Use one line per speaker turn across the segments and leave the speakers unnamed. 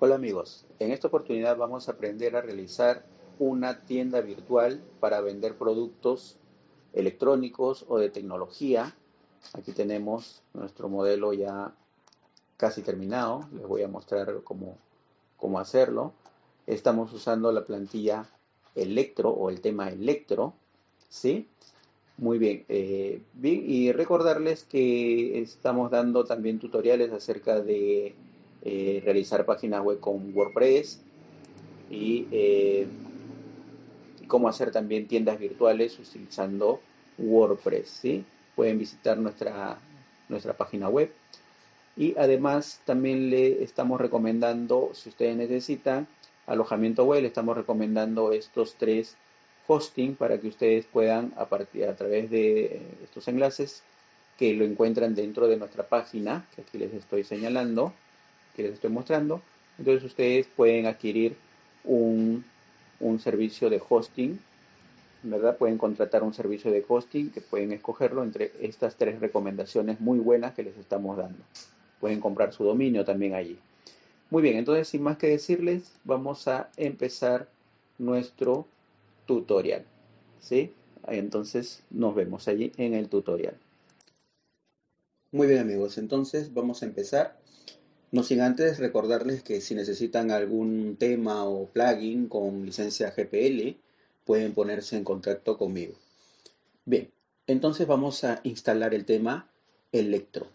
Hola amigos, en esta oportunidad vamos a aprender a realizar una tienda virtual para vender productos electrónicos o de tecnología. Aquí tenemos nuestro modelo ya casi terminado, les voy a mostrar cómo, cómo hacerlo. Estamos usando la plantilla Electro o el tema Electro, ¿sí? Muy bien, eh, bien, y recordarles que estamos dando también tutoriales acerca de eh, realizar páginas web con WordPress y eh, cómo hacer también tiendas virtuales utilizando WordPress. ¿sí? Pueden visitar nuestra, nuestra página web. Y además también le estamos recomendando, si ustedes necesitan alojamiento web, le estamos recomendando estos tres hosting para que ustedes puedan a, partir, a través de estos enlaces que lo encuentran dentro de nuestra página, que aquí les estoy señalando, que les estoy mostrando. Entonces ustedes pueden adquirir un, servicio de hosting, ¿verdad? Pueden contratar un servicio de hosting que pueden escogerlo entre estas tres recomendaciones muy buenas que les estamos dando. Pueden comprar su dominio también allí. Muy bien, entonces sin más que decirles, vamos a empezar nuestro tutorial. ¿Sí? Entonces nos vemos allí en el tutorial. Muy bien amigos, entonces vamos a empezar. No sin antes recordarles que si necesitan algún tema o plugin con licencia GPL, pueden ponerse en contacto conmigo. Bien, entonces vamos a instalar el tema Electro.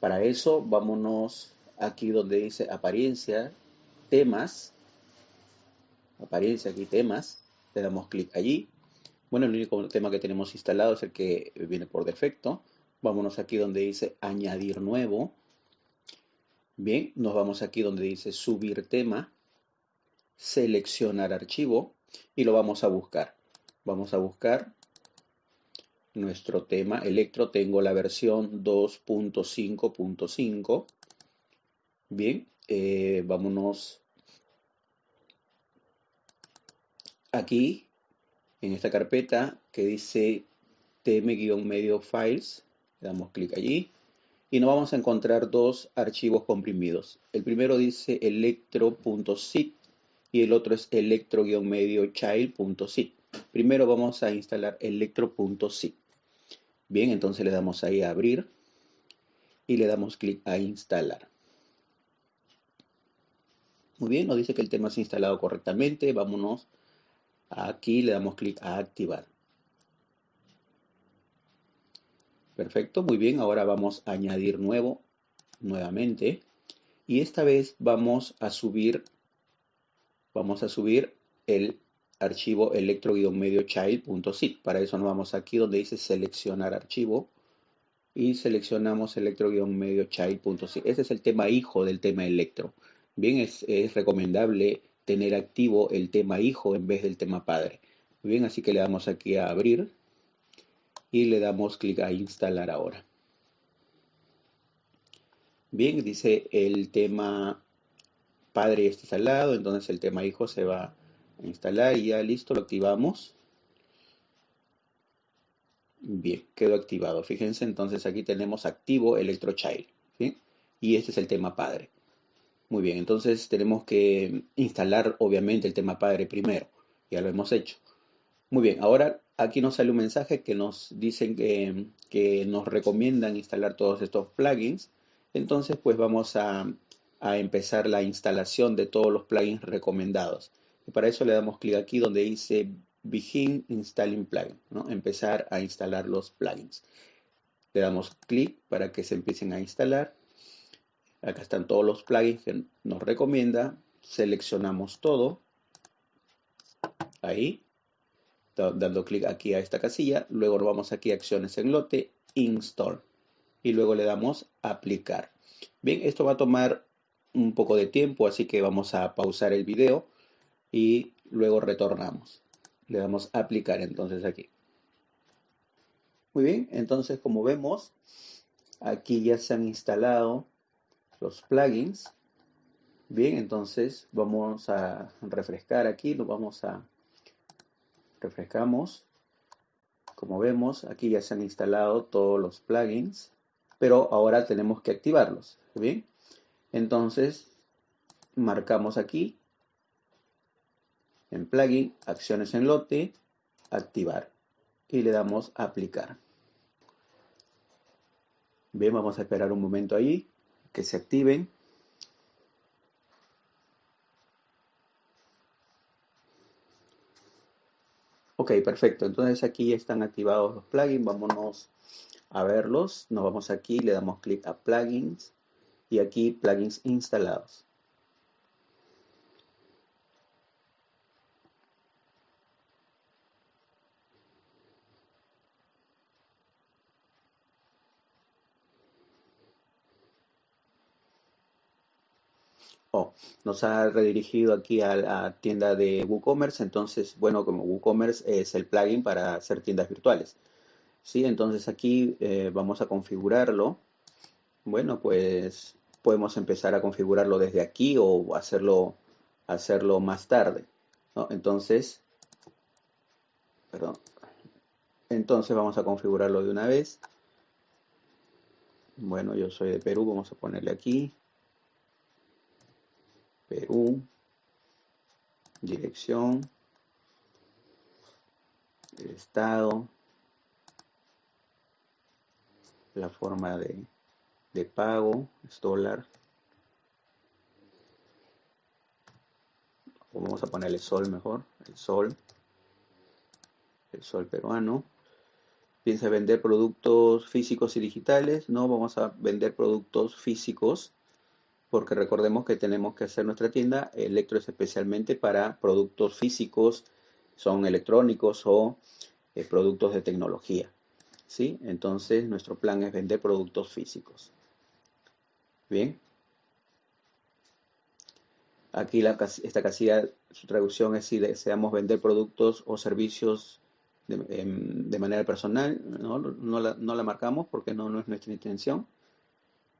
Para eso, vámonos aquí donde dice apariencia, temas, apariencia aquí temas, le damos clic allí. Bueno, el único tema que tenemos instalado es el que viene por defecto. Vámonos aquí donde dice añadir nuevo Bien, nos vamos aquí donde dice subir tema, seleccionar archivo y lo vamos a buscar. Vamos a buscar nuestro tema electro. Tengo la versión 2.5.5. Bien, eh, vámonos aquí en esta carpeta que dice tm-medio files. Le damos clic allí y nos vamos a encontrar dos archivos comprimidos. El primero dice electro.zip y el otro es electro-medio-child.zip. Primero vamos a instalar electro.zip. Bien, entonces le damos ahí a abrir y le damos clic a instalar. Muy bien, nos dice que el tema se ha instalado correctamente. Vámonos aquí, le damos clic a activar. Perfecto, muy bien. Ahora vamos a añadir nuevo nuevamente. Y esta vez vamos a subir, vamos a subir el archivo electro-medio-child.zip. Para eso nos vamos aquí donde dice seleccionar archivo y seleccionamos electro-medio-child.zip. Ese es el tema hijo del tema electro. Bien, es, es, recomendable tener activo el tema hijo en vez del tema padre. Bien, así que le damos aquí a abrir y le damos clic a instalar ahora. Bien, dice el tema padre está instalado, entonces el tema hijo se va a instalar y ya listo, lo activamos. Bien, quedó activado. Fíjense, entonces aquí tenemos activo ElectroChild. ¿sí? Y este es el tema padre. Muy bien, entonces tenemos que instalar obviamente el tema padre primero. Ya lo hemos hecho. Muy bien, ahora aquí nos sale un mensaje que nos dicen que, nos recomiendan instalar todos estos plugins. Entonces, pues vamos a, empezar la instalación de todos los plugins recomendados. Y para eso le damos clic aquí donde dice Begin Installing Plugin, ¿no? empezar a instalar los plugins. Le damos clic para que se empiecen a instalar. Acá están todos los plugins que nos recomienda. Seleccionamos todo. Ahí dando clic aquí a esta casilla, luego nos vamos aquí a acciones en lote, install y luego le damos aplicar. Bien, esto va a tomar un poco de tiempo, así que vamos a pausar el video y luego retornamos. Le damos aplicar entonces aquí. Muy bien, entonces como vemos, aquí ya se han instalado los plugins. Bien, entonces vamos a refrescar aquí, lo vamos a refrescamos. Como vemos, aquí ya se han instalado todos los plugins, pero ahora tenemos que activarlos. ¿Bien? Entonces, marcamos aquí en plugin, acciones en lote, activar y le damos aplicar. Bien, vamos a esperar un momento ahí que se activen. Ok, perfecto. Entonces aquí ya están activados los plugins. Vámonos a verlos. Nos vamos aquí, le damos clic a plugins y aquí plugins instalados. Oh, nos ha redirigido aquí a la tienda de WooCommerce. Entonces, bueno, como WooCommerce es el plugin para hacer tiendas virtuales. Sí, entonces aquí eh, vamos a configurarlo. Bueno, pues podemos empezar a configurarlo desde aquí o hacerlo, hacerlo más tarde. Entonces, perdón. Entonces vamos a configurarlo de una vez. Bueno, yo soy de Perú, vamos a ponerle aquí. Perú, dirección, el estado, la forma de, de pago, es dólar. vamos a ponerle sol mejor, el sol, el sol peruano. Piensa vender productos físicos y digitales, no, vamos a vender productos físicos porque recordemos que tenemos que hacer nuestra tienda Electro es especialmente para productos físicos, son electrónicos o eh, productos de tecnología. ¿sí? Entonces nuestro plan es vender productos físicos. Bien. Aquí esta casilla, su traducción es si deseamos vender productos o servicios de, em, manera personal, no, la, no, la, marcamos porque no, no es nuestra intención.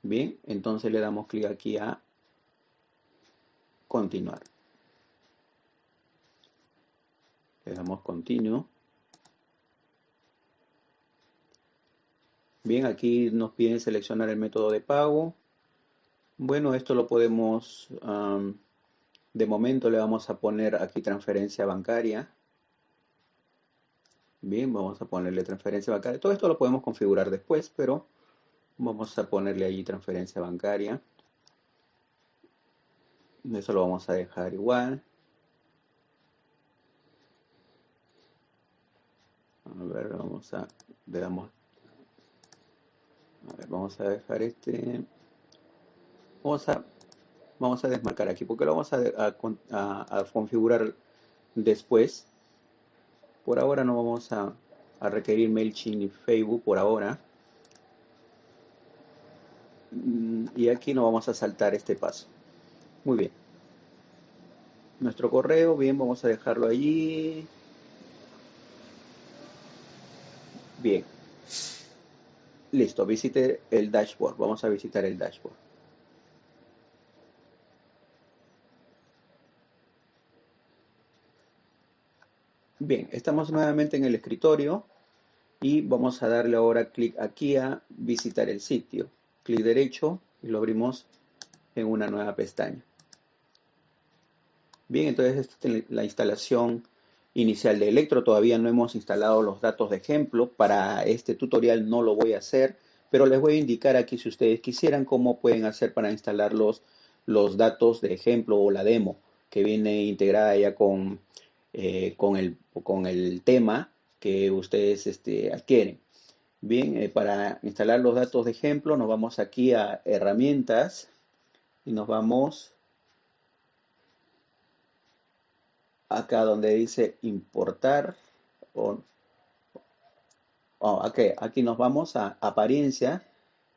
Bien, entonces le damos clic aquí a continuar. Le damos continuo. Bien, aquí nos piden seleccionar el método de pago. Bueno, esto lo podemos, de momento le vamos a poner aquí transferencia bancaria. Bien, vamos a ponerle transferencia bancaria. Todo esto lo podemos configurar después, pero Vamos a ponerle allí transferencia bancaria. Eso lo vamos a dejar igual. A ver, vamos a, le damos, a ver, vamos a dejar este, vamos a, vamos a desmarcar aquí, porque lo vamos a, a configurar después. Por ahora no vamos a, requerir MailChimp ni Facebook, por ahora. Y aquí no vamos a saltar este paso. Muy bien. Nuestro correo, bien, vamos a dejarlo allí. Bien. Listo, visite el dashboard. Vamos a visitar el dashboard. Bien, estamos nuevamente en el escritorio y vamos a darle ahora clic aquí a visitar el sitio clic derecho y lo abrimos en una nueva pestaña. Bien, entonces esta es la instalación inicial de Electro. Todavía no hemos instalado los datos de ejemplo. Para este tutorial no lo voy a hacer, pero les voy a indicar aquí si ustedes quisieran cómo pueden hacer para instalar los, los datos de ejemplo o la demo que viene integrada ya con, eh, con, el, con el tema que ustedes este, adquieren. Bien, eh, para instalar los datos de ejemplo nos vamos aquí a herramientas y nos vamos acá donde dice importar o, aquí nos vamos a apariencia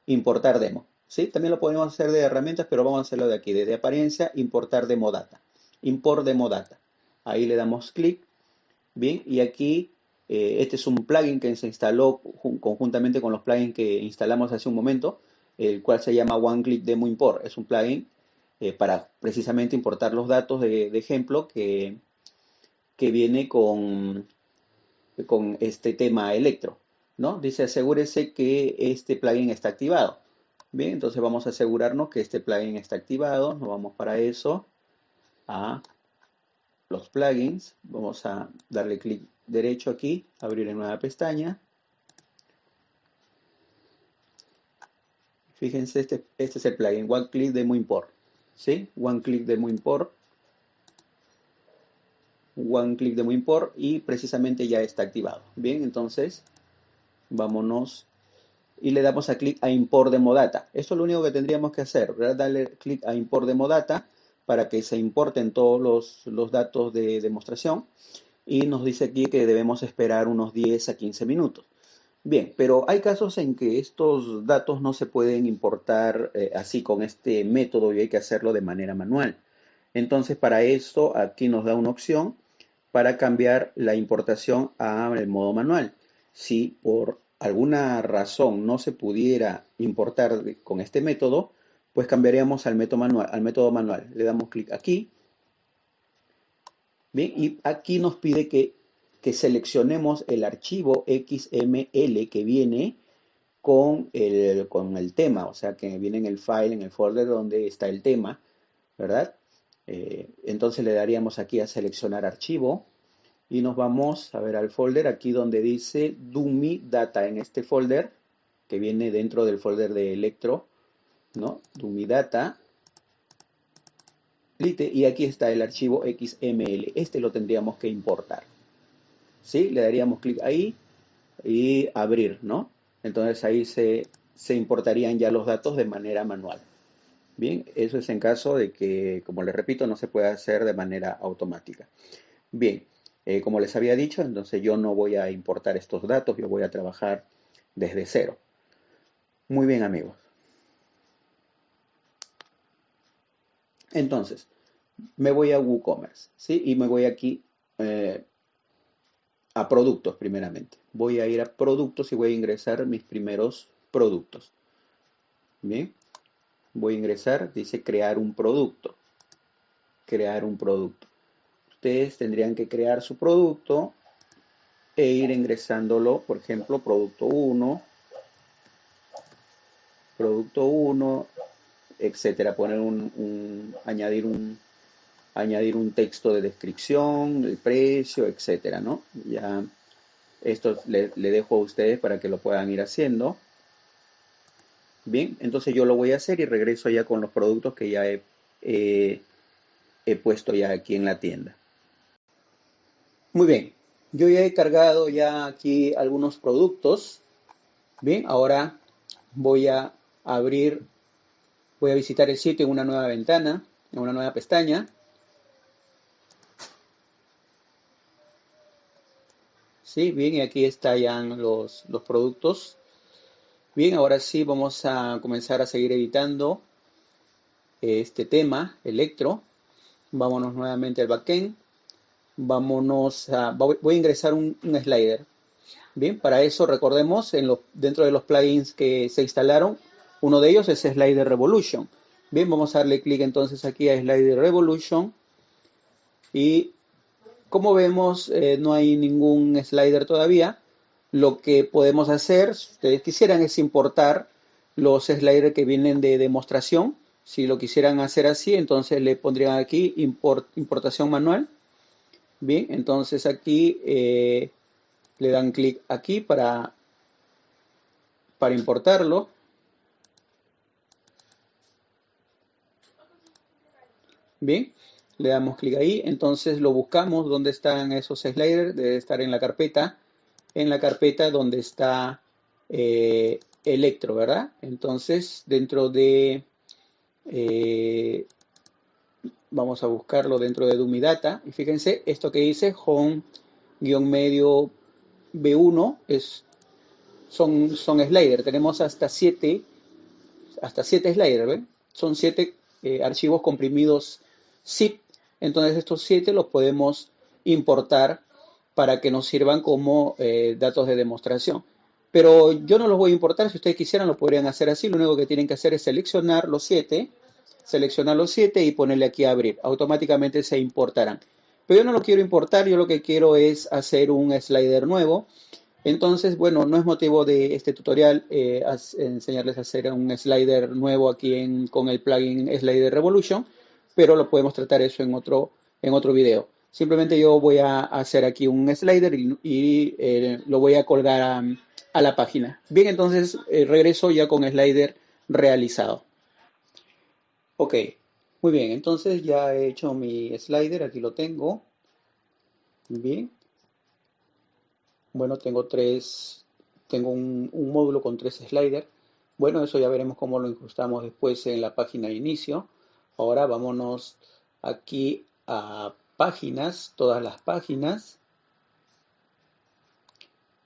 importar demo ¿sí? también lo podemos hacer de herramientas pero vamos a hacerlo de aquí desde apariencia importar demo data import demo data ahí le damos clic bien y aquí eh, este es un plugin que se instaló conjuntamente con los plugins que instalamos hace un momento, el cual se llama One Click Demo Import. Es un plugin eh, para precisamente importar los datos de, ejemplo que, que viene con, con este tema Electro. ¿no? Dice asegúrese que este plugin está activado. Bien, entonces vamos a asegurarnos que este plugin está activado. Nos vamos para eso a los plugins. Vamos a darle clic derecho aquí, abrir en nueva pestaña. Fíjense, este, este es el plugin One Click Demo Import. ¿Sí? One Click Demo Import. One Click Demo Import y precisamente ya está activado. Bien, entonces vámonos y le damos a clic a Import Demo Data. Esto es lo único que tendríamos que hacer, darle clic a Import Demo Data para que se importen todos los, los datos de demostración y nos dice aquí que debemos esperar unos 10 a 15 minutos. Bien, pero hay casos en que estos datos no se pueden importar eh, así con este método y hay que hacerlo de manera manual. Entonces, para esto, aquí nos da una opción para cambiar la importación al modo manual. Si por alguna razón no se pudiera importar con este método, pues cambiaríamos al método manual. Al método manual. Le damos clic aquí. Bien, y aquí nos pide que que seleccionemos el archivo XML que viene con el, con el tema, o sea, que viene en el file, en el folder donde está el tema, ¿verdad? Eh, entonces le daríamos aquí a seleccionar archivo y nos vamos a ver al folder aquí donde dice Dumi Data en este folder que viene dentro del folder de Electro, ¿no? Dumi Data. Y aquí está el archivo XML. Este lo tendríamos que importar. ¿sí? Le daríamos clic ahí y abrir, ¿no? Entonces ahí se, importarían ya los datos de manera manual. Bien, eso es en caso de que, como les repito, no se pueda hacer de manera automática. Bien, eh, como les había dicho, entonces yo no voy a importar estos datos, yo voy a trabajar desde cero. Muy bien, amigos. Entonces, me voy a WooCommerce, ¿sí? Y me voy aquí eh, a productos primeramente. Voy a ir a productos y voy a ingresar mis primeros productos. Bien, voy a ingresar, dice crear un producto. Crear un producto. Ustedes tendrían que crear su producto e ir ingresándolo, por ejemplo, producto 1, producto 1, etcétera. Poner un añadir un, añadir un texto de descripción, el precio, etcétera, ¿no? Ya esto le, dejo a ustedes para que lo puedan ir haciendo. Bien, entonces yo lo voy a hacer y regreso ya con los productos que ya he, he puesto ya aquí en la tienda. Muy bien, yo ya he cargado ya aquí algunos productos. Bien, ahora voy a abrir, voy a visitar el sitio en una nueva ventana, en una nueva pestaña. ¿sí? Bien, y aquí están los, los productos. Bien, ahora sí vamos a comenzar a seguir editando este tema, electro. Vámonos nuevamente al backend. Vámonos a, voy a ingresar un, slider. Bien, para eso recordemos, en dentro de los plugins que se instalaron, uno de ellos es Slider Revolution. Bien, vamos a darle clic entonces aquí a Slider Revolution y como vemos, eh, no hay ningún slider todavía. Lo que podemos hacer, si ustedes quisieran, es importar los sliders que vienen de demostración. Si lo quisieran hacer así, entonces le pondrían aquí importación manual. Bien, entonces aquí eh, le dan clic aquí para, para importarlo. Bien, le damos clic ahí, entonces lo buscamos, ¿dónde están esos sliders? Debe estar en la carpeta, en la carpeta donde está eh, Electro, ¿verdad? Entonces, dentro de, eh, vamos a buscarlo dentro de Dumidata, y fíjense, esto que dice home-medio B1 es, son, son sliders, tenemos hasta 7 hasta siete sliders, ¿ven? Son 7 eh, archivos comprimidos zip entonces estos siete los podemos importar para que nos sirvan como eh, datos de demostración. Pero yo no los voy a importar, si ustedes quisieran lo podrían hacer así, lo único que tienen que hacer es seleccionar los siete, seleccionar los siete y ponerle aquí a abrir, automáticamente se importarán. Pero yo no lo quiero importar, yo lo que quiero es hacer un slider nuevo. Entonces, bueno, no es motivo de este tutorial eh, enseñarles a hacer un slider nuevo aquí con el plugin Slider Revolution, pero lo podemos tratar eso en otro, en otro video. Simplemente yo voy a hacer aquí un slider y, eh, lo voy a colgar a, la página. Bien, entonces eh, regreso ya con slider realizado. Ok, muy bien, entonces ya he hecho mi slider, aquí lo tengo. Bien, bueno, tengo tres, tengo un, módulo con tres sliders. Bueno, eso ya veremos cómo lo incrustamos después en la página de inicio. Ahora vámonos aquí a páginas, todas las páginas.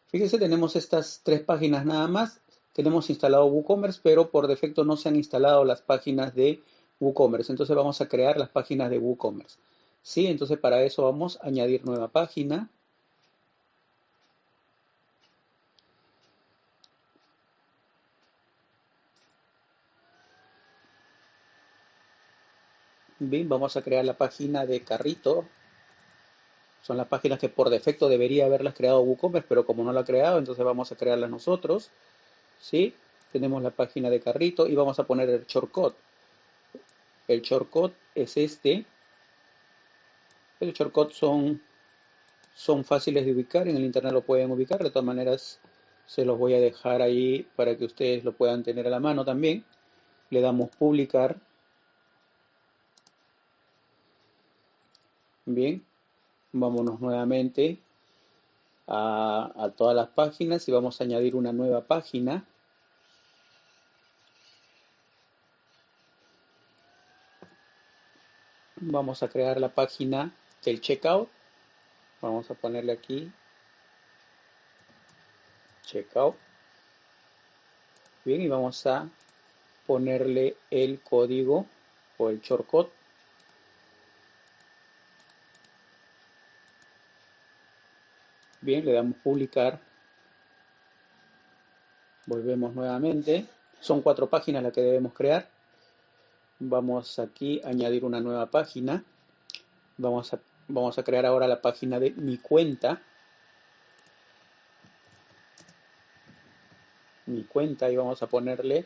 Fíjense, tenemos estas tres páginas nada más. Tenemos instalado WooCommerce, pero por defecto no se han instalado las páginas de WooCommerce. Entonces vamos a crear las páginas de WooCommerce. ¿Sí? Entonces para eso vamos a añadir nueva página. Bien, vamos a crear la página de carrito. Son las páginas que por defecto debería haberlas creado WooCommerce, pero como no la ha creado, entonces vamos a crearlas nosotros. ¿Sí? Tenemos la página de carrito y vamos a poner el shortcut. El shortcut es este. El shortcut son, son fáciles de ubicar, en el internet lo pueden ubicar, de todas maneras se los voy a dejar ahí para que ustedes lo puedan tener a la mano también. Le damos publicar Bien, vámonos nuevamente a, todas las páginas y vamos a añadir una nueva página. Vamos a crear la página del checkout. Vamos a ponerle aquí checkout. Bien, y vamos a ponerle el código o el shortcut Bien, le damos publicar. Volvemos nuevamente. Son cuatro páginas las que debemos crear. Vamos aquí a añadir una nueva página. Vamos a, vamos a crear ahora la página de mi cuenta. Mi cuenta y vamos a ponerle,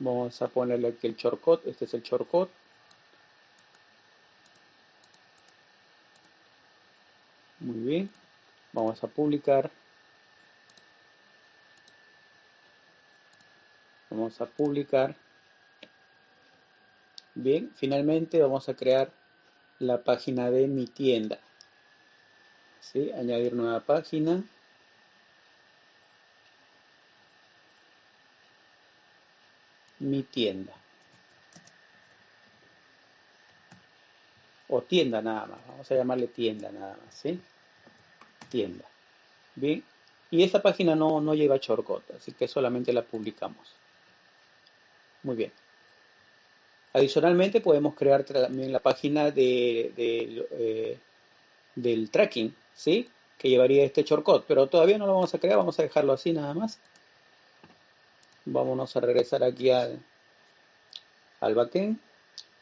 vamos a ponerle aquí el shortcut. Este es el shortcut. Muy bien. Vamos a publicar. Vamos a publicar. Bien, finalmente vamos a crear la página de mi tienda. ¿Sí? Añadir nueva página. Mi tienda. O tienda nada más. Vamos a llamarle tienda nada más. ¿sí? Tienda. Bien, y esta página no, no lleva shortcut, así que solamente la publicamos. Muy bien. Adicionalmente podemos crear también la página de, eh, del tracking, ¿sí? Que llevaría este shortcut, pero todavía no lo vamos a crear, vamos a dejarlo así nada más. Vámonos a regresar aquí al, al backend.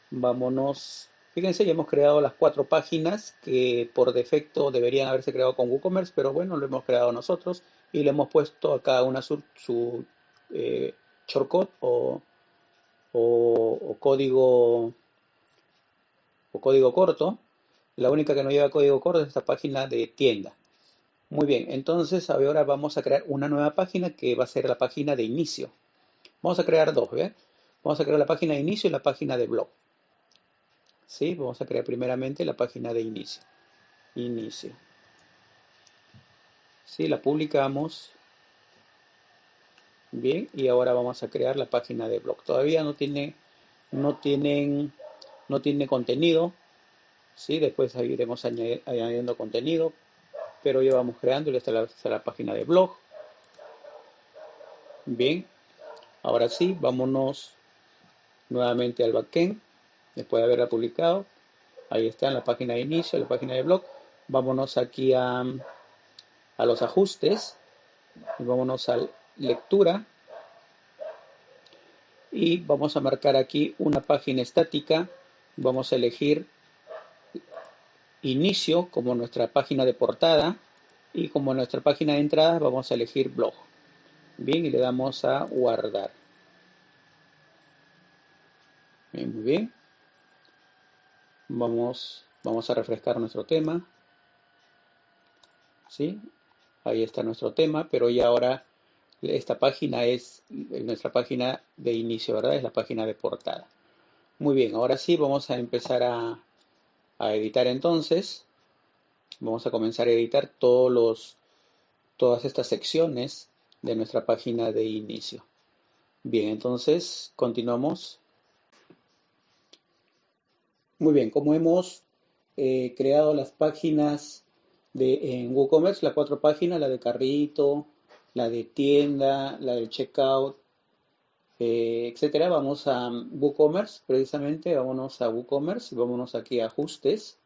Vámonos Fíjense, ya hemos creado las cuatro páginas que por defecto deberían haberse creado con WooCommerce, pero bueno, lo hemos creado nosotros y le hemos puesto a cada una su, eh, shortcut o, código o código corto. La única que no lleva código corto es esta página de tienda. Muy bien, entonces ahora vamos a crear una nueva página que va a ser la página de inicio. Vamos a crear dos, ¿ve? Vamos a crear la página de inicio y la página de blog. ¿Sí? Vamos a crear primeramente la página de inicio. Inicio. ¿Sí? La publicamos. Bien, y ahora vamos a crear la página de blog. Todavía no tiene, no tienen, no tiene contenido. ¿sí? Después iremos añadiendo contenido. Pero ya vamos creando y esta la, la página de blog. Bien, ahora sí, vámonos nuevamente al backend después de haberla publicado. Ahí está en la página de inicio, la página de blog. Vámonos aquí a, a los ajustes vámonos a lectura y vamos a marcar aquí una página estática. Vamos a elegir inicio como nuestra página de portada Y como nuestra página de entrada vamos a elegir blog. Bien, y le damos a guardar. Bien, muy bien. Vamos, vamos a refrescar nuestro tema. ¿Sí? Ahí está nuestro tema, pero ya ahora esta página es nuestra página de inicio, ¿verdad? Es la página de portada. Muy bien, ahora sí vamos a empezar a, a editar entonces. Vamos a comenzar a editar todos los, todas estas secciones de nuestra página de inicio. Bien, entonces continuamos. Muy bien, como hemos eh, creado las páginas de, en WooCommerce, las cuatro páginas, la de carrito, la de tienda, la del checkout, eh, etcétera. Vamos a WooCommerce, precisamente, vámonos a WooCommerce vámonos aquí a ajustes.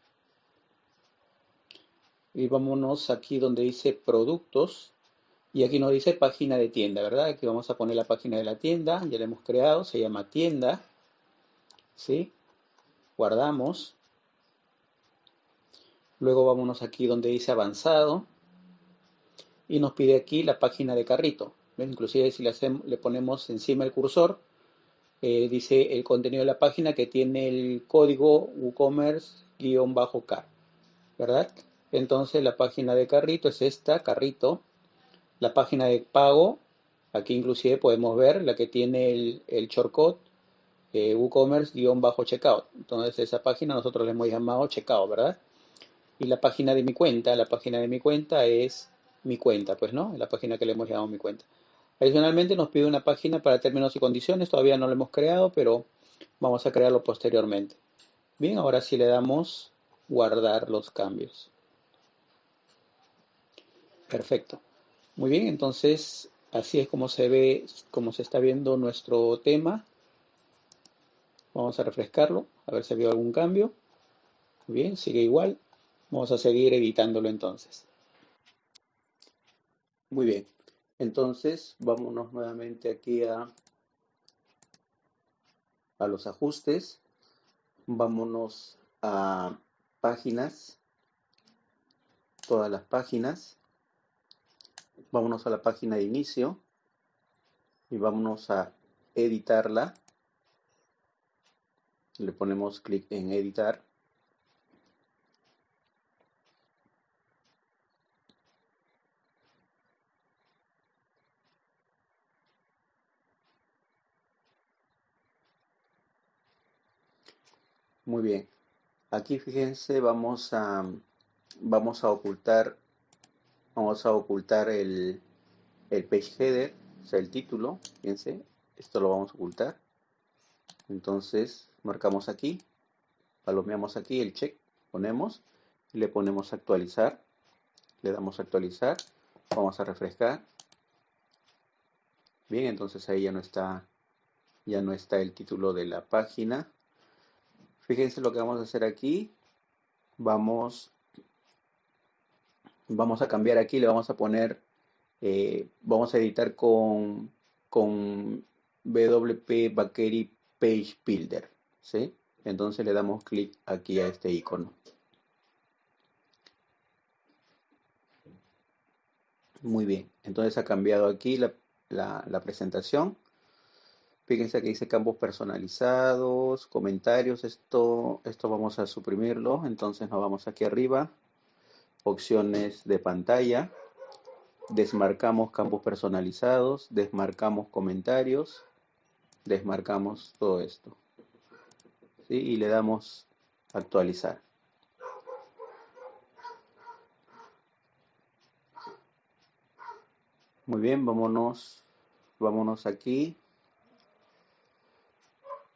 Y vámonos aquí donde dice productos. Y aquí nos dice página de tienda, ¿verdad? Aquí vamos a poner la página de la tienda, ya la hemos creado, se llama tienda. ¿Sí? Guardamos. Luego vámonos aquí donde dice avanzado. Y nos pide aquí la página de carrito. Inclusive si le, hacemos, le ponemos encima el cursor, eh, dice el contenido de la página que tiene el código WooCommerce-car, ¿verdad? Entonces la página de carrito es esta, carrito. La página de pago, aquí inclusive podemos ver la que tiene el, el shortcut eh, WooCommerce-checkout. Entonces esa página nosotros le hemos llamado checkout, ¿verdad? Y la página de mi cuenta, la página de mi cuenta es mi cuenta, pues, ¿no? La página que le hemos llamado mi cuenta. Adicionalmente nos pide una página para términos y condiciones, todavía no lo hemos creado, pero vamos a crearlo posteriormente. Bien, ahora sí le damos guardar los cambios. Perfecto. Muy bien, entonces así es como se ve, como se está viendo nuestro tema. Vamos a refrescarlo, a ver si ha habido algún cambio. Muy bien, sigue igual. Vamos a seguir editándolo entonces. Muy bien, entonces, vámonos nuevamente aquí a, a los ajustes. Vámonos a páginas, todas las páginas. Vámonos a la página de inicio y vámonos a editarla. Le ponemos clic en editar. Muy bien. Aquí fíjense, vamos a, vamos a ocultar, vamos a ocultar el, el page header, o sea, el título. Fíjense, esto lo vamos a ocultar. Entonces, marcamos aquí, palomeamos aquí el check, ponemos le ponemos actualizar. Le damos actualizar, vamos a refrescar. Bien, entonces ahí ya no está, ya no está el título de la página. Fíjense lo que vamos a hacer aquí. Vamos, vamos a cambiar aquí, le vamos a poner, eh, vamos a editar con, con WP Bakery Page Builder. ¿sí? Entonces le damos clic aquí a este icono. Muy bien, entonces ha cambiado aquí la, la presentación. Fíjense que dice campos personalizados, comentarios, esto, esto vamos a suprimirlo, entonces nos vamos aquí arriba, opciones de pantalla, desmarcamos campos personalizados, desmarcamos comentarios, desmarcamos todo esto. ¿sí? Y le damos actualizar. Muy bien, vámonos, vámonos aquí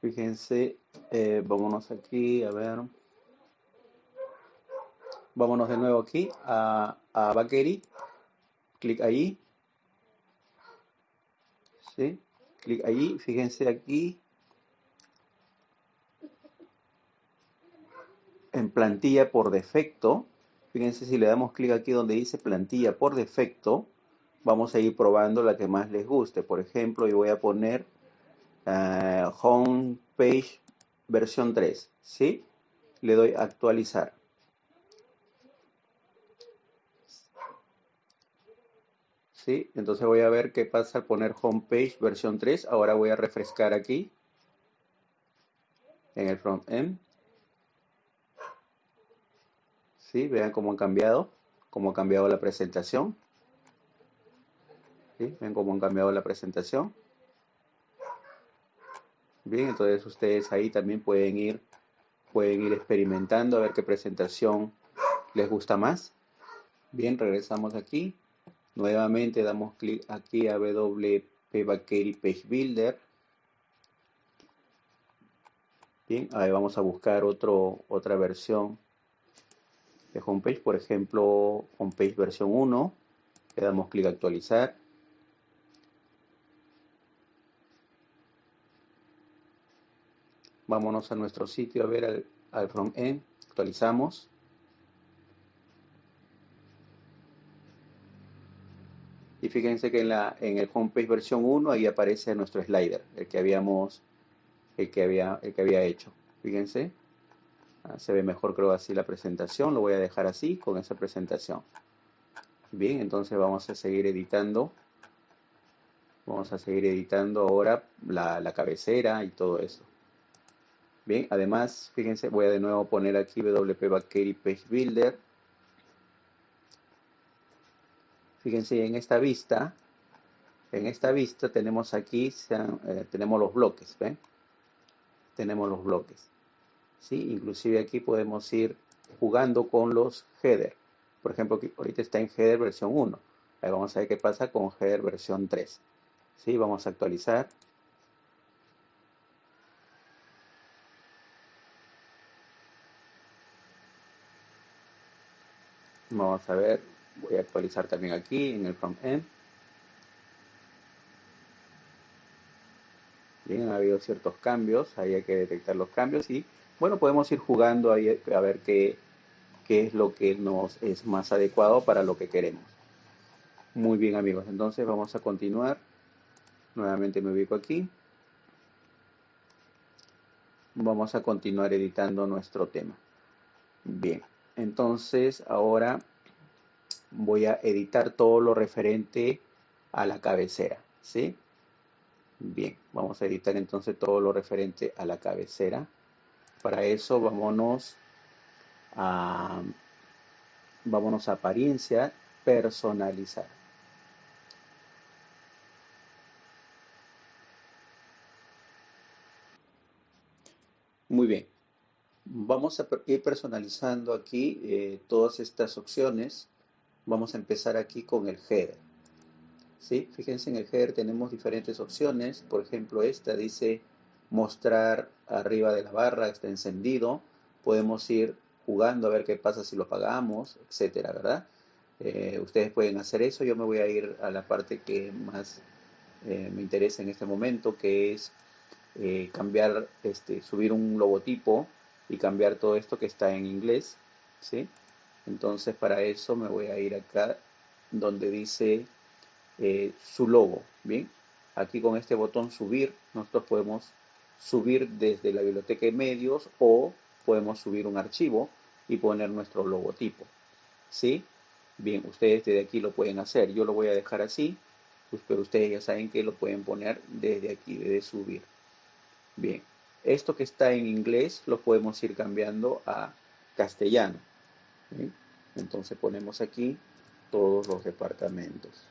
Fíjense, eh, vámonos aquí, a ver. Vámonos de nuevo aquí a, a Bakery. Clic ahí. ¿Sí? Clic ahí. Fíjense aquí. En plantilla por defecto. Fíjense si le damos clic aquí donde dice plantilla por defecto. Vamos a ir probando la que más les guste. Por ejemplo, yo voy a poner uh, home page versión 3, ¿sí? Le doy actualizar. ¿Sí? Entonces voy a ver qué pasa al poner homepage versión 3. Ahora voy a refrescar aquí en el front end. ¿Sí? Vean cómo han cambiado, cómo ha cambiado la presentación. ¿Sí? Ven cómo han cambiado la presentación. Bien, entonces ustedes ahí también pueden ir, pueden ir experimentando a ver qué presentación les gusta más. Bien, regresamos aquí. Nuevamente damos clic aquí a WP Bakery Page Builder. Bien, ahí vamos a buscar otra versión de homepage, por ejemplo, homepage versión 1. Le damos clic a actualizar. Vámonos a nuestro sitio a ver al, al front-end. Actualizamos. Y fíjense que en, la, en el homepage versión 1 ahí aparece nuestro slider, el que habíamos, el que había, el que había hecho. Fíjense, ah, se ve mejor creo así la presentación, lo voy a dejar así con esa presentación. Bien, entonces vamos a seguir editando. Vamos a seguir editando ahora la, la cabecera y todo eso. Bien, además, fíjense, voy a de nuevo poner aquí WP Bakery Page Builder Fíjense en esta vista, en esta vista tenemos aquí, eh, tenemos los bloques, ¿ven? Tenemos los bloques. ¿sí? Inclusive aquí podemos ir jugando con los header. Por ejemplo, ahorita está en header versión 1. Ahí vamos a ver qué pasa con header versión 3. ¿sí? Vamos a actualizar. Vamos a ver Voy a actualizar también aquí en el front-end. Bien, ha habido ciertos cambios, ahí hay que detectar los cambios y bueno, podemos ir jugando ahí a ver qué, qué es lo que nos es más adecuado para lo que queremos. Muy bien amigos, entonces vamos a continuar. Nuevamente me ubico aquí. Vamos a continuar editando nuestro tema. Bien, entonces ahora voy a editar todo lo referente a la cabecera, ¿sí? Bien, vamos a editar entonces todo lo referente a la cabecera. Para eso vámonos a, vámonos a apariencia, personalizar. Muy bien, vamos a ir personalizando aquí eh, todas estas opciones Vamos a empezar aquí con el header. ¿Sí? Fíjense en el header tenemos diferentes opciones. Por ejemplo, esta dice mostrar arriba de la barra, está encendido. Podemos ir jugando a ver qué pasa si lo apagamos, etcétera, ¿verdad? Eh, ustedes pueden hacer eso. Yo me voy a ir a la parte que más eh, me interesa en este momento, que es eh, cambiar, este, subir un logotipo y cambiar todo esto que está en inglés, ¿sí? Entonces para eso me voy a ir acá donde dice eh, su logo. Bien, aquí con este botón subir nosotros podemos subir desde la biblioteca de medios o podemos subir un archivo y poner nuestro logotipo. ¿Sí? Bien, ustedes desde aquí lo pueden hacer. Yo lo voy a dejar así, pues, pero ustedes ya saben que lo pueden poner desde aquí, desde subir. Bien, esto que está en inglés lo podemos ir cambiando a castellano. Entonces ponemos aquí todos los departamentos.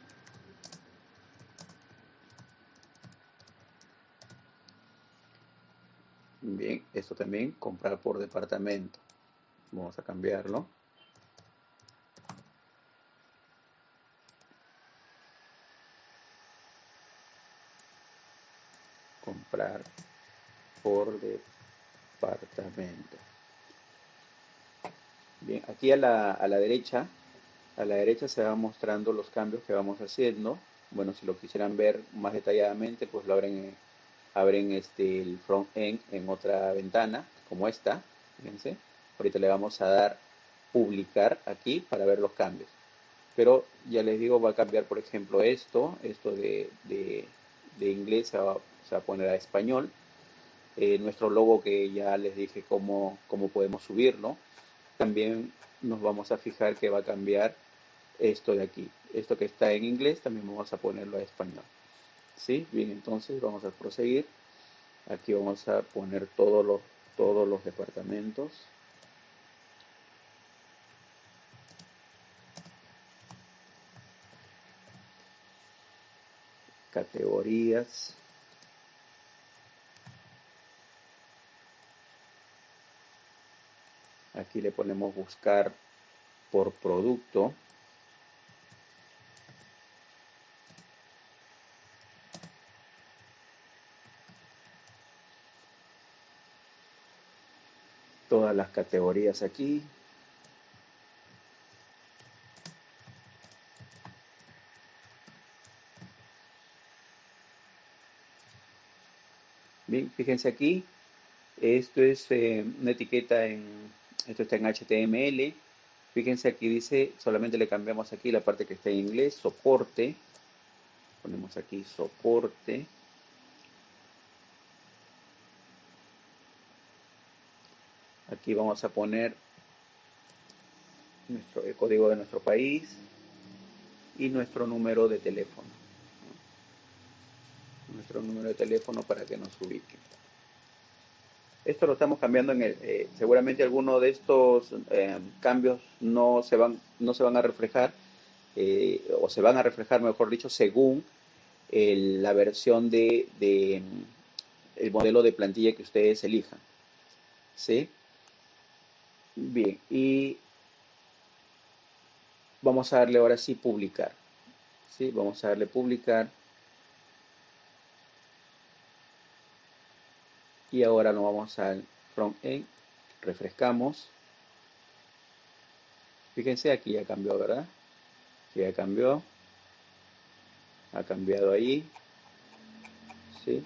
Bien, esto también, comprar por departamento. Vamos a cambiarlo. Comprar por departamento. Bien, aquí a la, a la derecha, a la derecha se van mostrando los cambios que vamos haciendo. Bueno, si lo quisieran ver más detalladamente, pues lo abren, abren este, el front end en otra ventana, como esta. Fíjense. Ahorita le vamos a dar publicar aquí para ver los cambios. Pero ya les digo, va a cambiar, por ejemplo, esto, esto de, de, inglés se va, a poner a español. Eh, nuestro logo que ya les dije cómo, cómo podemos subirlo también nos vamos a fijar que va a cambiar esto de aquí. esto que está en inglés también vamos a ponerlo a español. ¿Sí? Bien, entonces vamos a proseguir. Aquí vamos a poner todos los, todos los departamentos. Categorías. Aquí le ponemos buscar por producto. Todas las categorías aquí. Bien, fíjense aquí, esto es eh, una etiqueta en, esto está en HTML, Fíjense aquí dice, solamente le cambiamos aquí la parte que está en inglés, soporte. Ponemos aquí soporte. Aquí vamos a poner nuestro, el código de nuestro país y nuestro número de teléfono. Nuestro número de teléfono para que nos ubique. Esto lo estamos cambiando en el, eh, seguramente algunos de estos eh, cambios no se van, no se van a reflejar, eh, o se van a reflejar, mejor dicho, según la versión de, el modelo de plantilla que ustedes elijan. ¿Sí? Bien, y vamos a darle ahora sí publicar. ¿Sí? Vamos a darle publicar. Y ahora nos vamos al front end. Refrescamos. Fíjense aquí ya cambió verdad aquí ya cambió. Ha cambiado ahí. ¿sí?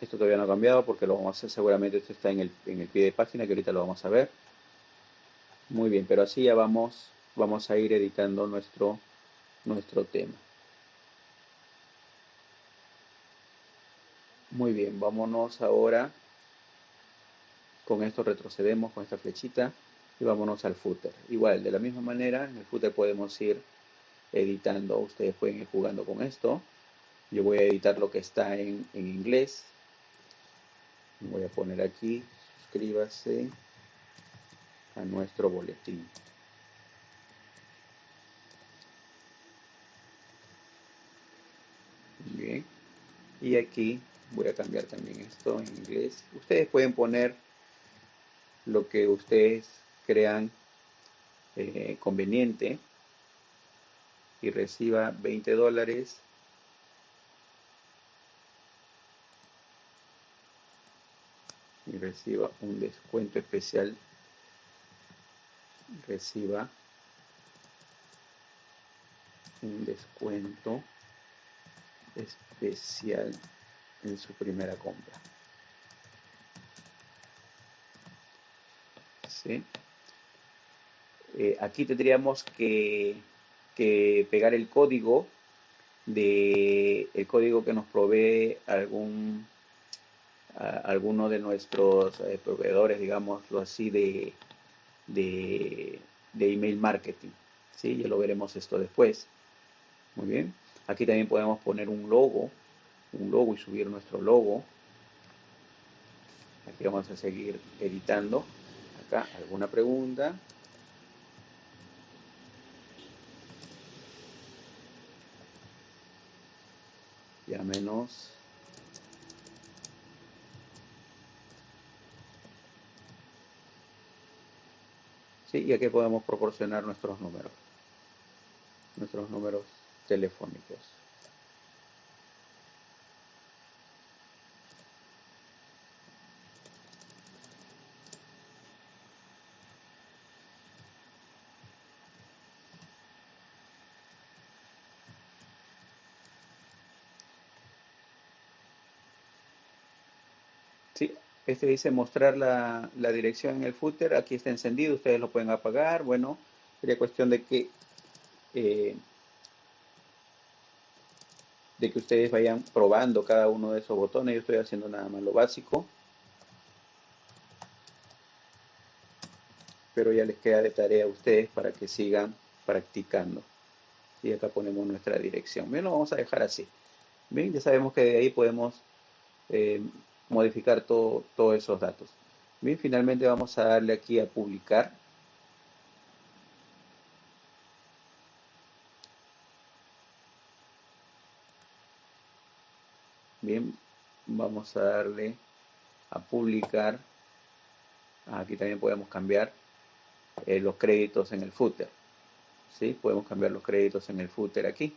esto todavía no ha cambiado porque lo vamos a hacer seguramente. Esto está en el, en el pie de página que ahorita lo vamos a ver. Muy bien pero así ya vamos vamos a ir editando nuestro nuestro tema Muy bien, vámonos ahora. Con esto retrocedemos con esta flechita y vámonos al footer. Igual, de la misma manera, en el footer podemos ir editando. Ustedes pueden ir jugando con esto. Yo voy a editar lo que está en, en inglés. Voy a poner aquí, suscríbase a nuestro boletín. Bien. Y aquí voy a cambiar también esto en inglés. Ustedes pueden poner lo que ustedes crean eh, conveniente y reciba 20 dólares. Y reciba un descuento especial. Reciba un descuento especial en su primera compra. ¿Sí? Eh, aquí tendríamos que, pegar el código de el código que nos provee algún alguno de nuestros eh, proveedores, digámoslo así, de, de, de, email marketing. ¿sí? Ya lo veremos esto después. Muy bien. Aquí también podemos poner un logo un logo y subir nuestro logo. Aquí vamos a seguir editando. Acá, ¿alguna pregunta? Ya menos. Sí, y aquí podemos proporcionar nuestros números. Nuestros números telefónicos. Este dice mostrar la, dirección en el footer. Aquí está encendido, ustedes lo pueden apagar. Bueno, sería cuestión de que, eh, de que ustedes vayan probando cada uno de esos botones. Yo estoy haciendo nada más lo básico. Pero ya les queda de tarea a ustedes para que sigan practicando. Y acá ponemos nuestra dirección. Bien, lo vamos a dejar así. Bien, ya sabemos que de ahí podemos eh, modificar todo, todos esos datos. Bien, finalmente vamos a darle aquí a publicar. Bien, vamos a darle a publicar. Aquí también podemos cambiar eh, los créditos en el footer. ¿Sí? Podemos cambiar los créditos en el footer aquí.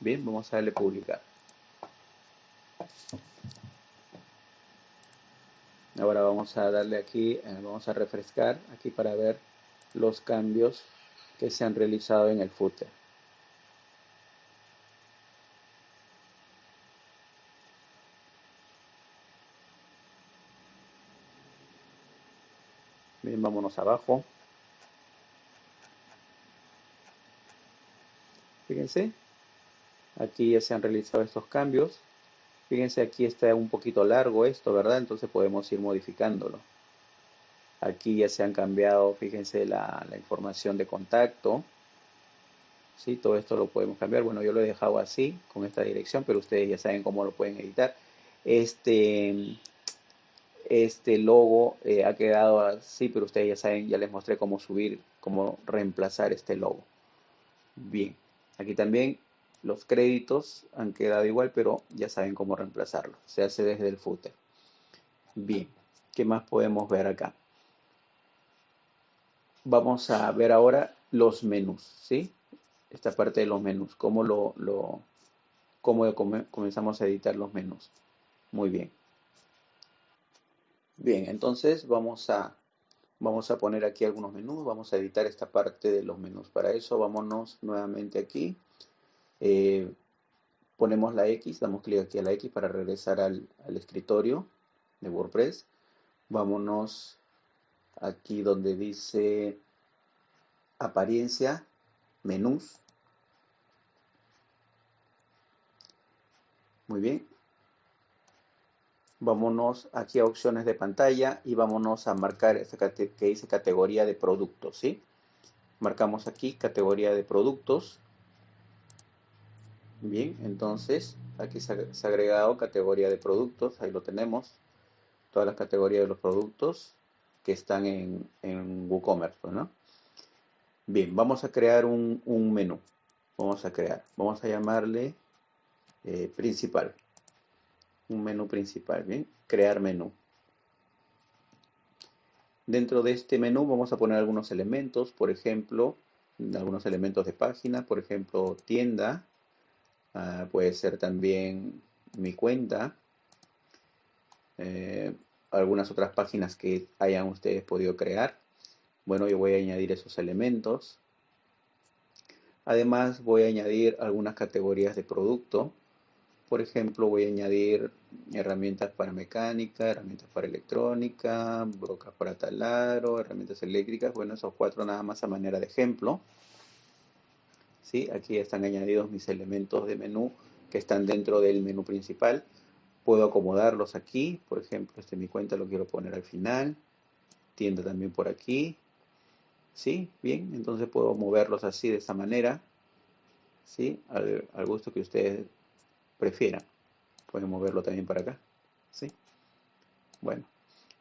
Bien, vamos a darle publicar. Ahora vamos a darle aquí, eh, vamos a refrescar aquí para ver los cambios que se han realizado en el footer. Bien, vámonos abajo. Fíjense, aquí ya se han realizado estos cambios. Fíjense, aquí está un poquito largo esto, ¿verdad? Entonces podemos ir modificándolo. Aquí ya se han cambiado, fíjense, la, información de contacto. ¿Sí? Todo esto lo podemos cambiar. Bueno, yo lo he dejado así, con esta dirección, pero ustedes ya saben cómo lo pueden editar. Este, este logo eh, ha quedado así, pero ustedes ya saben, ya les mostré cómo subir, cómo reemplazar este logo. Bien, aquí también los créditos han quedado igual, pero ya saben cómo reemplazarlo. Se hace desde el footer. Bien, ¿qué más podemos ver acá? Vamos a ver ahora los menús, ¿sí? Esta parte de los menús, cómo, lo, lo, cómo comenzamos a editar los menús. Muy bien. Bien, entonces vamos a, vamos a poner aquí algunos menús, vamos a editar esta parte de los menús. Para eso vámonos nuevamente aquí eh, ponemos la X, damos clic aquí a la X para regresar al, escritorio de WordPress. Vámonos aquí donde dice apariencia, menús. Muy bien. Vámonos aquí a opciones de pantalla y vámonos a marcar esta que dice categoría de productos, ¿sí? Marcamos aquí categoría de productos Bien, entonces aquí se ha, agregado categoría de productos, ahí lo tenemos, todas las categorías de los productos que están en, en WooCommerce, pues, ¿no? Bien, vamos a crear un, menú, vamos a crear, vamos a llamarle eh, principal, un menú principal, bien, crear menú. Dentro de este menú vamos a poner algunos elementos, por ejemplo, algunos elementos de página, por ejemplo, tienda, Ah, puede ser también mi cuenta, eh, algunas otras páginas que hayan ustedes podido crear. Bueno, yo voy a añadir esos elementos. Además, voy a añadir algunas categorías de producto. Por ejemplo, voy a añadir herramientas para mecánica, herramientas para electrónica, brocas para taladro, herramientas eléctricas. Bueno, esos cuatro nada más a manera de ejemplo. ¿Sí? Aquí están añadidos mis elementos de menú que están dentro del menú principal. Puedo acomodarlos aquí, por ejemplo, este mi cuenta lo quiero poner al final, tienda también por aquí, ¿sí? Bien, entonces puedo moverlos así de esta manera, ¿sí? Al, gusto que ustedes prefieran. Pueden moverlo también para acá, ¿sí? Bueno,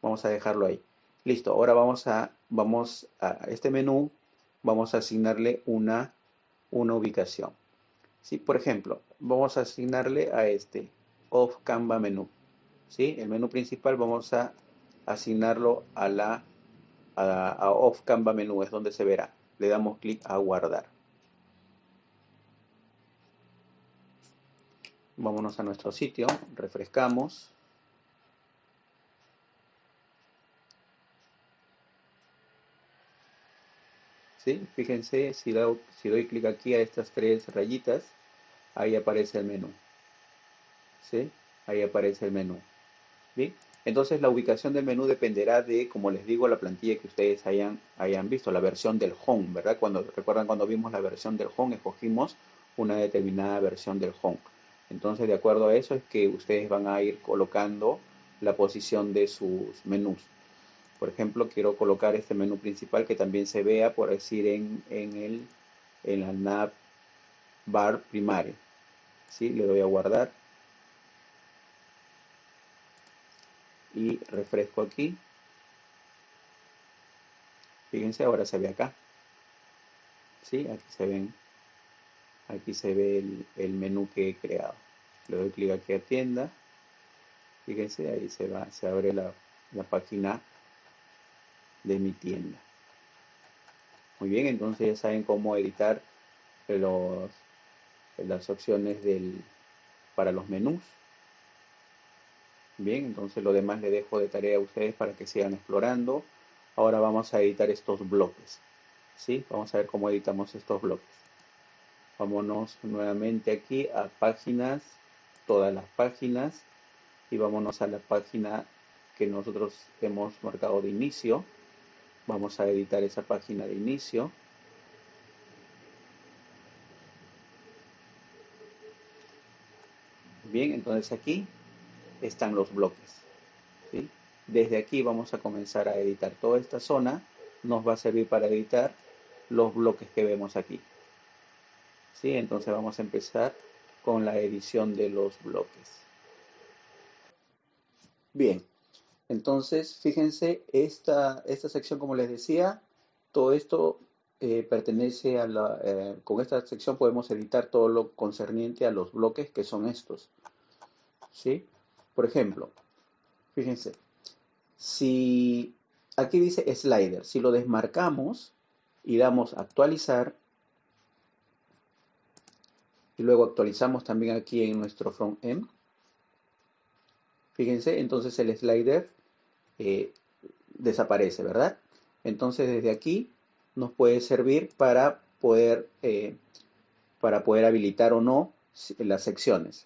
vamos a dejarlo ahí. Listo, ahora vamos a, vamos a este menú, vamos a asignarle una una ubicación. ¿Sí? Por ejemplo, vamos a asignarle a este Off Canva menú. ¿Sí? El menú principal vamos a asignarlo a la a, Off Canva menú, es donde se verá. Le damos clic a guardar. Vámonos a nuestro sitio, refrescamos. Fíjense, si, doy clic aquí a estas tres rayitas, ahí aparece el menú. ¿Sí? Ahí aparece el menú. Entonces la ubicación del menú dependerá de, como les digo, la plantilla que ustedes hayan, hayan visto, la versión del home, ¿verdad? Cuando, recuerdan cuando vimos la versión del home, escogimos una determinada versión del home. Entonces, de acuerdo a eso es que ustedes van a ir colocando la posición de sus menús. Por ejemplo, quiero colocar este menú principal que también se vea, por decir, en, en, el, en la nav bar primaria. ¿Sí? Le doy a guardar. Y refresco aquí. Fíjense, ahora se ve acá. ¿Sí? Aquí se ven. Aquí se ve el, el menú que he creado. Le doy clic aquí a tienda. Fíjense, ahí se va, se abre la, la página de mi tienda. Muy bien, entonces ya saben cómo editar los, las opciones del, para los menús. Bien, entonces lo demás le dejo de tarea a ustedes para que sigan explorando. Ahora vamos a editar estos bloques. ¿sí? Vamos a ver cómo editamos estos bloques. Vámonos nuevamente aquí a páginas, todas las páginas, y vámonos a la página que nosotros hemos marcado de inicio. Vamos a editar esa página de inicio. Bien, entonces aquí están los bloques. Desde aquí vamos a comenzar a editar toda esta zona. Nos va a servir para editar los bloques que vemos aquí. ¿Sí? Entonces vamos a empezar con la edición de los bloques. Bien, entonces, fíjense, esta, esta sección, como les decía, todo esto eh, pertenece a la... Eh, con esta sección podemos editar todo lo concerniente a los bloques que son estos. ¿Sí? Por ejemplo, fíjense, si aquí dice slider, si lo desmarcamos y damos actualizar, y luego actualizamos también aquí en nuestro front end, fíjense, entonces el slider eh, desaparece, ¿verdad? Entonces desde aquí nos puede servir para poder, eh, para poder habilitar o no las secciones.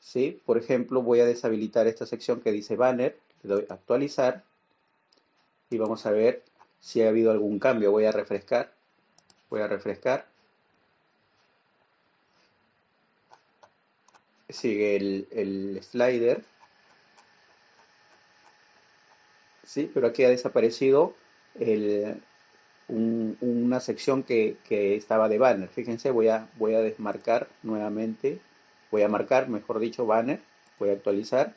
¿Sí? Por ejemplo, voy a deshabilitar esta sección que dice banner, le doy actualizar y vamos a ver si ha habido algún cambio. Voy a refrescar, voy a refrescar. Sigue el, el slider ¿sí? Pero aquí ha desaparecido una sección que, estaba de banner. Fíjense, voy a, desmarcar nuevamente, voy a marcar, mejor dicho, banner, voy a actualizar.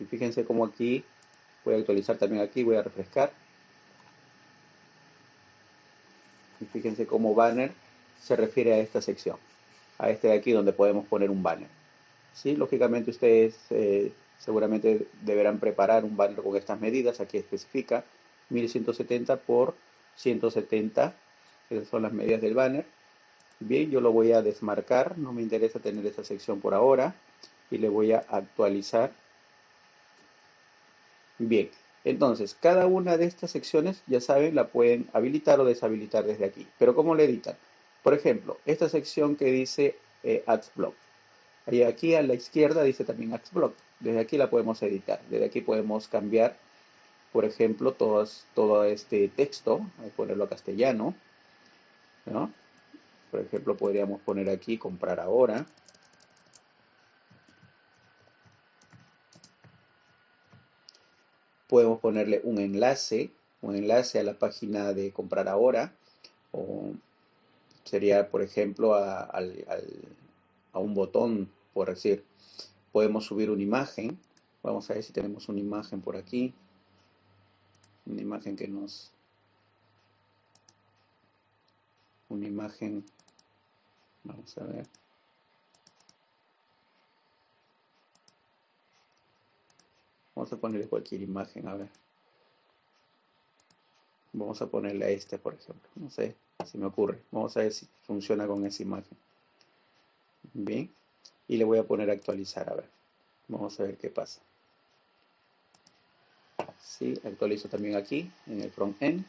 Y fíjense cómo aquí, voy a actualizar también aquí, voy a refrescar. Y fíjense cómo banner se refiere a esta sección, a este de aquí donde podemos poner un banner. ¿Sí? Lógicamente ustedes eh, seguramente deberán preparar un banner con estas medidas. Aquí especifica 1170 por 170. Esas son las medidas del banner. Bien, yo lo voy a desmarcar. No me interesa tener esta sección por ahora. Y le voy a actualizar. Bien, entonces, cada una de estas secciones, ya saben, la pueden habilitar o deshabilitar desde aquí. Pero ¿cómo le editan? Por ejemplo, esta sección que dice eh, Ads Block. Y aquí a la izquierda dice también Ads Block. Desde aquí la podemos editar. Desde aquí podemos cambiar, por ejemplo, todo este texto, ponerlo a castellano. Por ejemplo, podríamos poner aquí comprar ahora. Podemos ponerle un enlace, un enlace a la página de comprar ahora. O sería, por ejemplo, a un botón, por decir, podemos subir una imagen. Vamos a ver si tenemos una imagen por aquí. Una imagen que nos... Una imagen... Vamos a ver. Vamos a ponerle cualquier imagen, a ver. Vamos a ponerle a este, por ejemplo. No sé si me ocurre. Vamos a ver si funciona con esa imagen. Bien y le voy a poner actualizar, a ver. Vamos a ver qué pasa. Sí, actualizo también aquí, en el front end.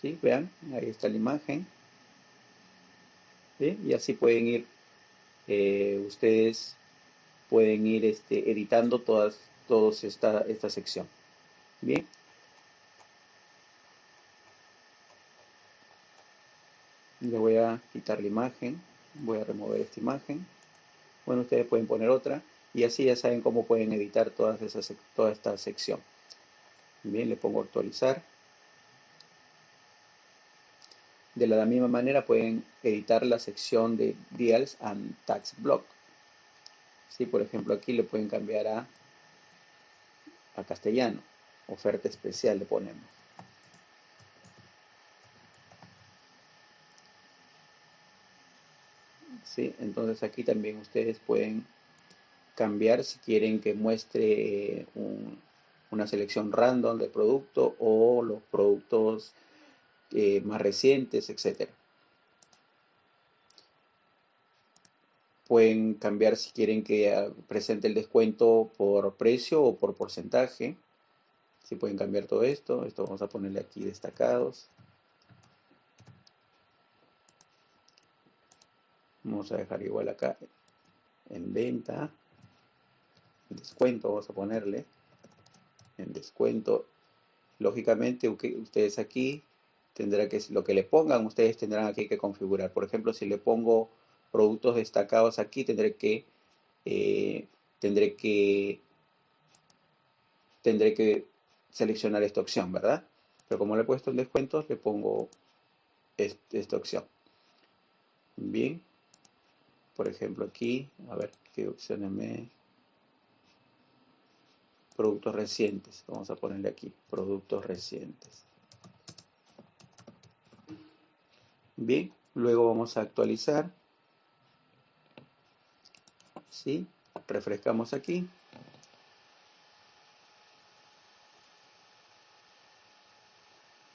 ¿Sí? Vean, ahí está la imagen. ¿Sí? Y así pueden ir, eh, ustedes pueden ir este, editando todas, todos esta, esta sección. Bien. le voy quitar la imagen, voy a remover esta imagen bueno, ustedes pueden poner otra y así ya saben cómo pueden editar todas esas, toda esta sección. Bien, le pongo actualizar. De la misma manera pueden editar la sección de Deals and Tax Block. Si, por ejemplo, aquí le pueden cambiar a, a castellano. Oferta especial le ponemos. Entonces aquí también ustedes pueden cambiar si quieren que muestre una selección random de producto o los productos eh, más recientes, etc. Pueden cambiar si quieren que ah, presente el descuento por precio o por porcentaje. Si pueden cambiar todo esto. Esto vamos a ponerle aquí destacados. Vamos a dejar igual acá en venta descuento, vamos a ponerle en descuento. Lógicamente, ustedes aquí tendrán que, lo que le pongan, ustedes tendrán aquí que configurar. Por ejemplo, si le pongo productos destacados aquí, tendré que, eh, tendré que, tendré que seleccionar esta opción, ¿verdad? Pero como le he puesto en descuentos, le pongo esta opción. Bien. Por ejemplo, aquí, a ver qué opciones me productos recientes. Vamos a ponerle aquí, productos recientes. Bien, luego vamos a actualizar. ¿Sí? Refrescamos aquí.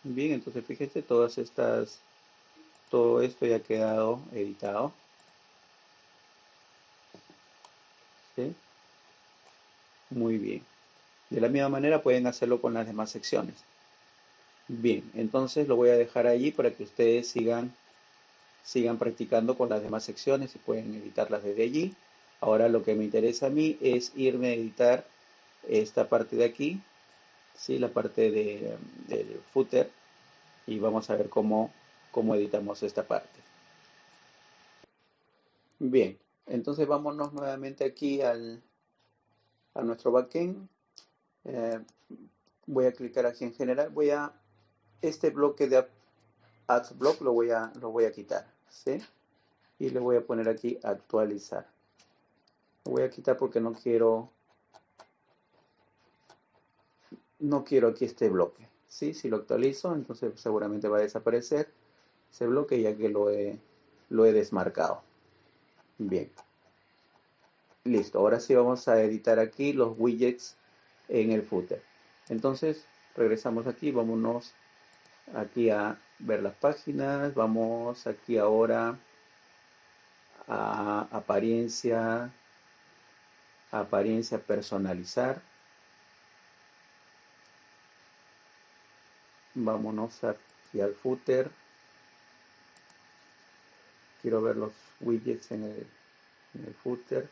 Bien, entonces fíjense, todas estas, todo esto ya ha quedado editado. Muy bien. De la misma manera pueden hacerlo con las demás secciones. Bien, entonces lo voy a dejar allí para que ustedes sigan, sigan practicando con las demás secciones y pueden editarlas desde allí. Ahora lo que me interesa a mí es irme a editar esta parte de aquí, ¿sí? la parte de, del footer, y vamos a ver cómo, cómo editamos esta parte. Bien, entonces vámonos nuevamente aquí al, a nuestro backend eh, voy a clicar aquí en general. Voy a, este bloque de ads block lo voy a, lo voy a quitar. ¿sí? Y le voy a poner aquí actualizar. Lo voy a quitar porque no quiero, no quiero aquí este bloque. ¿sí? Si lo actualizo, entonces seguramente va a desaparecer ese bloque ya que lo he, lo he desmarcado. Bien. Listo, ahora sí vamos a editar aquí los widgets en el footer. Entonces, regresamos aquí, vámonos aquí a ver las páginas, vamos aquí ahora a apariencia, apariencia personalizar. Vámonos aquí al footer. Quiero ver los widgets en el, footer.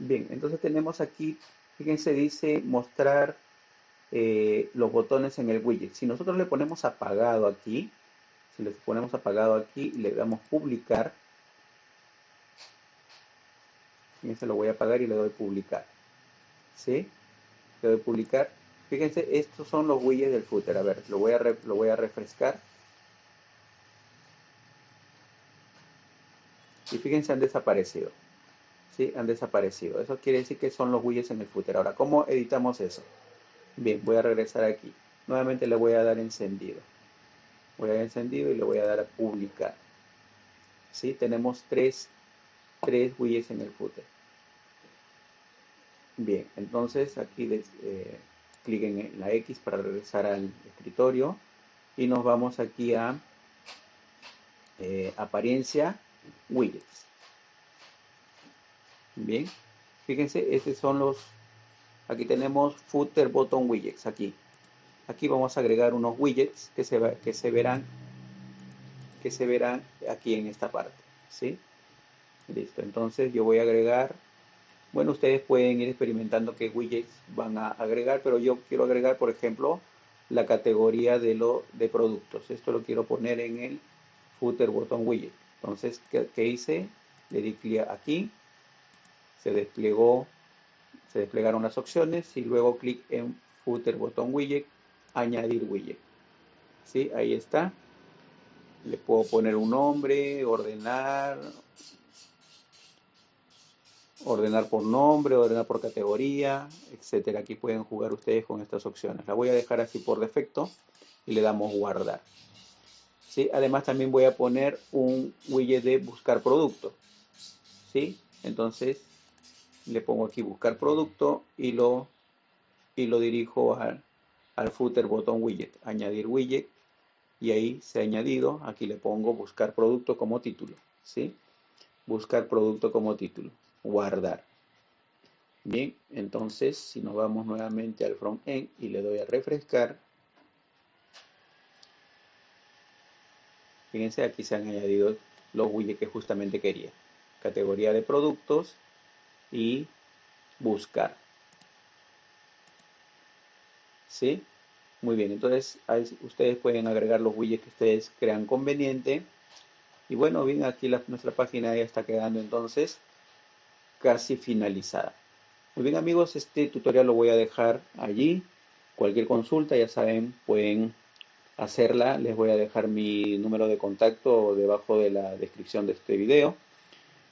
Bien, entonces tenemos aquí, fíjense, dice mostrar eh, los botones en el widget. Si nosotros le ponemos apagado aquí, si le ponemos apagado aquí y le damos publicar, fíjense, lo voy a apagar y le doy publicar. ¿Sí? Le doy publicar. Fíjense, estos son los widgets del footer. A ver, lo voy a, lo voy a refrescar. Y fíjense, han desaparecido han desaparecido. Eso quiere decir que son los widgets en el footer. Ahora, ¿cómo editamos eso? Bien, voy a regresar aquí. Nuevamente le voy a dar encendido. Voy a dar encendido y le voy a dar a publicar. ¿Sí? Tenemos tres, tres widgets en el footer. Bien, entonces aquí eh, clic en la X para regresar al escritorio y nos vamos aquí a eh, apariencia widgets. Bien, fíjense, estos son los, aquí tenemos footer button widgets, aquí. Aquí vamos a agregar unos widgets que se, que se verán que se verán aquí en esta parte, ¿sí? Listo, entonces yo voy a agregar bueno, ustedes pueden ir experimentando qué widgets van a agregar, pero yo quiero agregar, por ejemplo, la categoría de, lo, de productos. Esto lo quiero poner en el footer botón widget. Entonces, ¿qué, hice? Le di clic aquí, se desplegó, se desplegaron las opciones y luego clic en footer botón widget, añadir widget. ¿Sí? Ahí está. Le puedo poner un nombre, ordenar, ordenar por nombre, ordenar por categoría, etcétera. Aquí pueden jugar ustedes con estas opciones. La voy a dejar así por defecto y le damos guardar. ¿Sí? Además también voy a poner un widget de buscar producto. ¿Sí? Entonces le pongo aquí buscar producto y lo, y lo dirijo al, footer botón widget, añadir widget y ahí se ha añadido, aquí le pongo buscar producto como título. ¿Sí? Buscar producto como título guardar. Bien, entonces si nos vamos nuevamente al front-end y le doy a refrescar, fíjense aquí se han añadido los widgets que justamente quería. Categoría de productos y buscar. ¿Sí? Muy bien, entonces ustedes pueden agregar los widgets que ustedes crean conveniente. Y bueno, bien, aquí nuestra página ya está quedando entonces casi finalizada. Muy bien amigos, este tutorial lo voy a dejar allí. Cualquier consulta, ya saben, pueden hacerla. Les voy a dejar mi número de contacto debajo de la descripción de este video.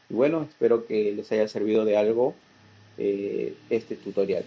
Y bueno, espero que les haya servido de algo eh, este tutorial.